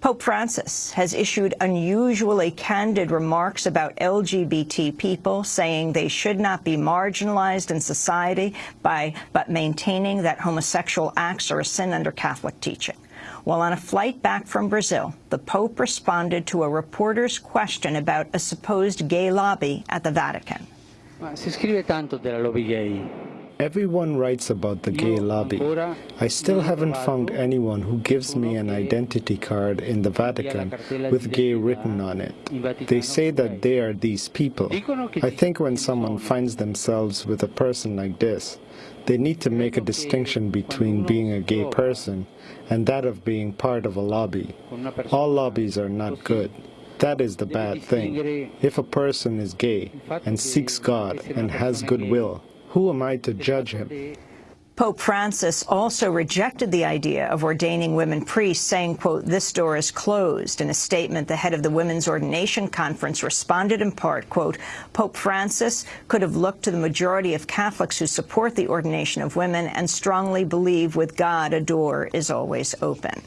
Pope Francis has issued unusually candid remarks about LGBT people, saying they should not be marginalized in society by but maintaining that homosexual acts are a sin under Catholic teaching. While on a flight back from Brazil, the Pope responded to a reporter's question about a supposed gay lobby at the Vatican. Scrive tanto della lobby gay. Everyone writes about the gay lobby. I still haven't found anyone who gives me an identity card in the Vatican with gay written on it. They say that they are these people. I think when someone finds themselves with a person like this, they need to make a distinction between being a gay person and that of being part of a lobby. All lobbies are not good. That is the bad thing. If a person is gay and seeks God and has goodwill, who am I to judge him? Pope Francis also rejected the idea of ordaining women priests, saying, quote, this door is closed. In a statement, the head of the Women's Ordination Conference responded in part, quote, Pope Francis could have looked to the majority of Catholics who support the ordination of women and strongly believe with God a door is always open.